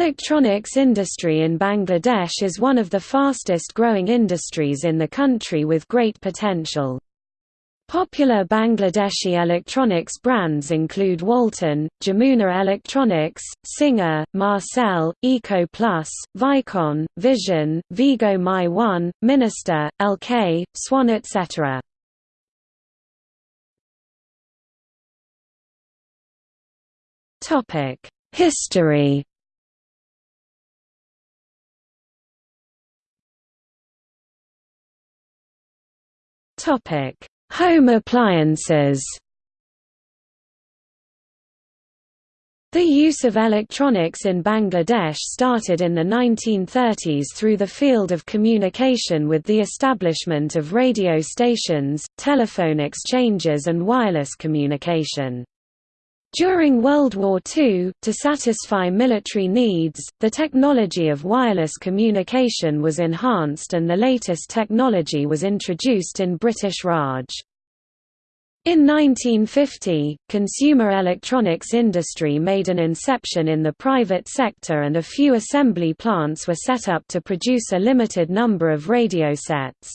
Electronics industry in Bangladesh is one of the fastest growing industries in the country with great potential. Popular Bangladeshi electronics brands include Walton, Jamuna Electronics, Singer, Marcel, Eco Plus, Vicon, Vision, Vigo My One, Minister, LK, Swan etc. History Topic: Home appliances. The use of electronics in Bangladesh started in the 1930s through the field of communication with the establishment of radio stations, telephone exchanges and wireless communication. During World War II, to satisfy military needs, the technology of wireless communication was enhanced and the latest technology was introduced in British Raj. In 1950, consumer electronics industry made an inception in the private sector and a few assembly plants were set up to produce a limited number of radio sets.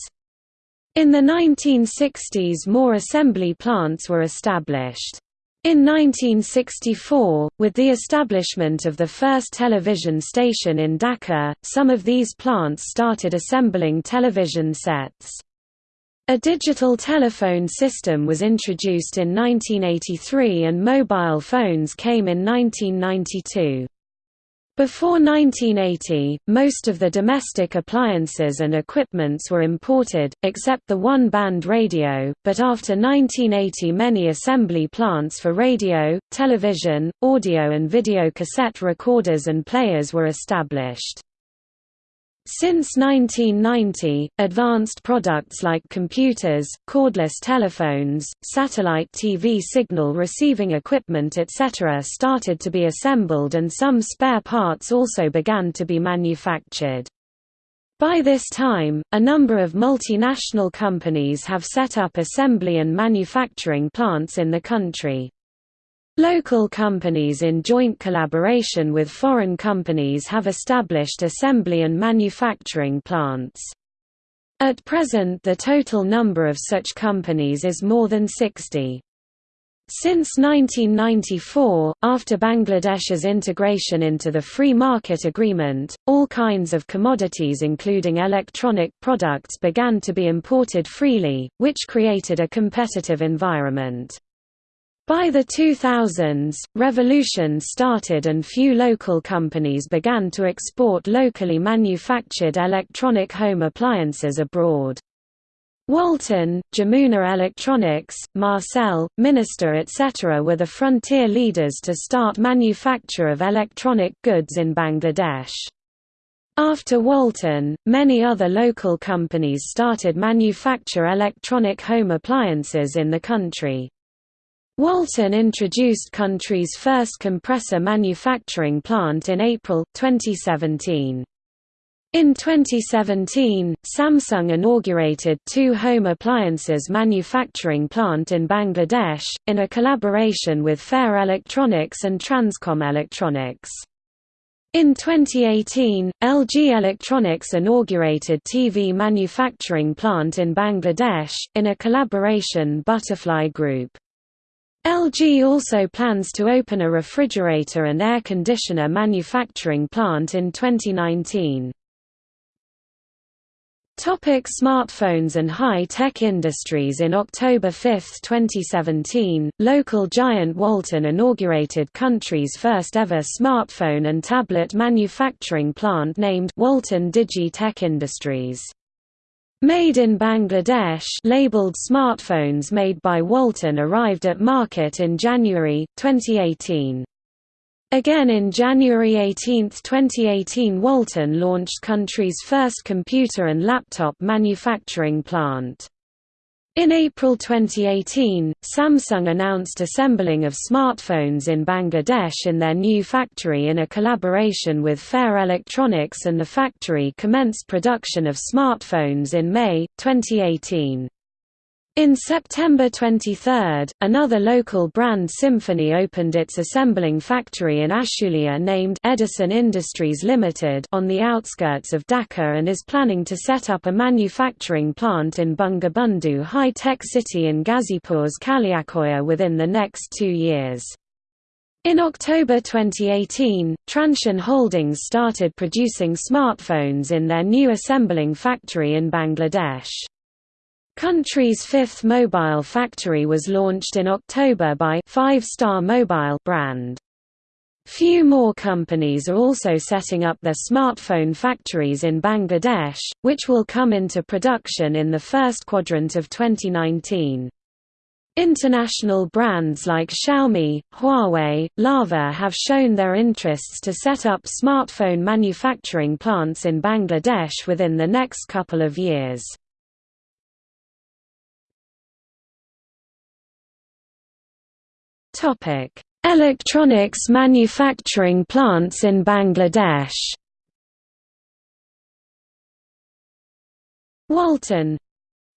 In the 1960s more assembly plants were established. In 1964, with the establishment of the first television station in Dhaka, some of these plants started assembling television sets. A digital telephone system was introduced in 1983 and mobile phones came in 1992. Before 1980, most of the domestic appliances and equipments were imported, except the one-band radio, but after 1980 many assembly plants for radio, television, audio and video cassette recorders and players were established. Since 1990, advanced products like computers, cordless telephones, satellite TV signal receiving equipment etc. started to be assembled and some spare parts also began to be manufactured. By this time, a number of multinational companies have set up assembly and manufacturing plants in the country. Local companies in joint collaboration with foreign companies have established assembly and manufacturing plants. At present the total number of such companies is more than 60. Since 1994, after Bangladesh's integration into the Free Market Agreement, all kinds of commodities including electronic products began to be imported freely, which created a competitive environment. By the 2000s, revolution started and few local companies began to export locally manufactured electronic home appliances abroad. Walton, Jamuna Electronics, Marcel, Minister etc. were the frontier leaders to start manufacture of electronic goods in Bangladesh. After Walton, many other local companies started manufacture electronic home appliances in the country. Walton introduced country's first compressor manufacturing plant in April, 2017. In 2017, Samsung inaugurated two home appliances manufacturing plant in Bangladesh, in a collaboration with Fair Electronics and Transcom Electronics. In 2018, LG Electronics inaugurated TV manufacturing plant in Bangladesh, in a collaboration Butterfly Group. LG also plans to open a refrigerator and air conditioner manufacturing plant in 2019. Topic smartphones and high-tech industries In October 5, 2017, local giant Walton inaugurated country's first ever smartphone and tablet manufacturing plant named Walton Digi Tech Industries. Made in Bangladesh labeled smartphones made by Walton arrived at market in January, 2018. Again in January 18, 2018 Walton launched country's first computer and laptop manufacturing plant. In April 2018, Samsung announced assembling of smartphones in Bangladesh in their new factory in a collaboration with Fair Electronics and the factory commenced production of smartphones in May, 2018. In September 23, another local brand Symphony opened its assembling factory in Ashulia named Edison Industries Limited on the outskirts of Dhaka and is planning to set up a manufacturing plant in Bangabandhu High-Tech City in Ghazipur's Kaliakair within the next two years. In October 2018, Transsion Holdings started producing smartphones in their new assembling factory in Bangladesh. Country's fifth mobile factory was launched in October by Five Star Mobile brand. Few more companies are also setting up their smartphone factories in Bangladesh, which will come into production in the first quadrant of 2019. International brands like Xiaomi, Huawei, Lava have shown their interests to set up smartphone manufacturing plants in Bangladesh within the next couple of years. Topic: Electronics manufacturing plants in Bangladesh. Walton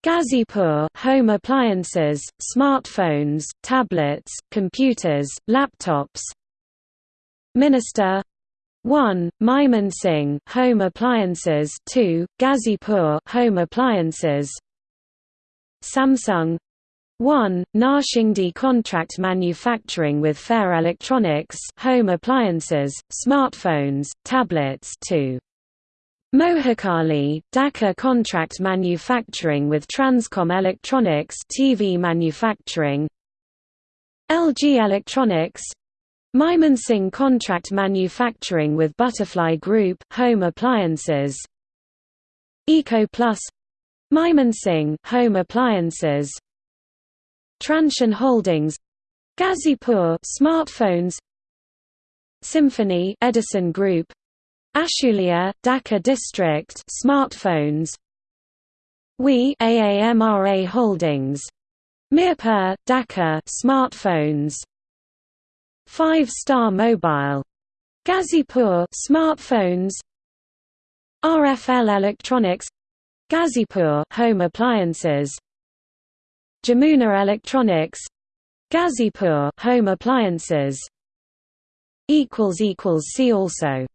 Ghazipur home appliances, smartphones, tablets, computers, laptops. Minister 1. Singh home appliances 2. Ghazipur home appliances Samsung 1. Narshingdi contract manufacturing with Fair Electronics home appliances, smartphones, tablets 2. Mohakali, Dhaka contract manufacturing with Transcom Electronics TV manufacturing LG Electronics Mymensingh contract manufacturing with Butterfly Group home appliances Eco Plus Mymensingh home appliances Transsion Holdings Ghazipur smartphones Symphony Edison Group Ashulia, Dhaka District smartphones We AAMRA Holdings Mirpur, Dhaka smartphones Five Star Mobile Ghazipur smartphones RFL Electronics Ghazipur home appliances Jamuna Electronics. Ghazipur home appliances. Equals equals see also